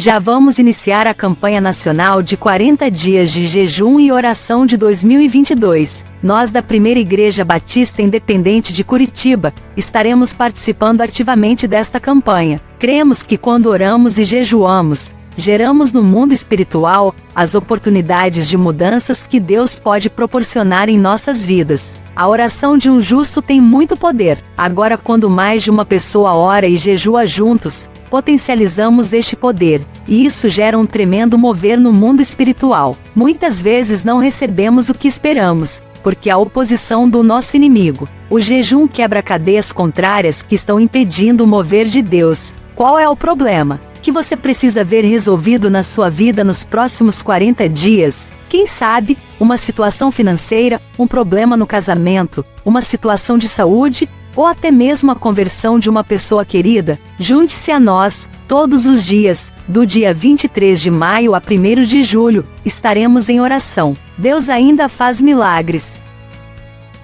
Já vamos iniciar a campanha nacional de 40 dias de jejum e oração de 2022. Nós da Primeira Igreja Batista Independente de Curitiba estaremos participando ativamente desta campanha. Cremos que quando oramos e jejuamos, geramos no mundo espiritual as oportunidades de mudanças que Deus pode proporcionar em nossas vidas. A oração de um justo tem muito poder. Agora, quando mais de uma pessoa ora e jejua juntos, potencializamos este poder, e isso gera um tremendo mover no mundo espiritual. Muitas vezes não recebemos o que esperamos, porque a oposição do nosso inimigo. O jejum quebra cadeias contrárias que estão impedindo o mover de Deus. Qual é o problema? Que você precisa ver resolvido na sua vida nos próximos 40 dias? Quem sabe, uma situação financeira, um problema no casamento, uma situação de saúde ou até mesmo a conversão de uma pessoa querida, junte-se a nós, todos os dias, do dia 23 de maio a 1 de julho, estaremos em oração. Deus ainda faz milagres.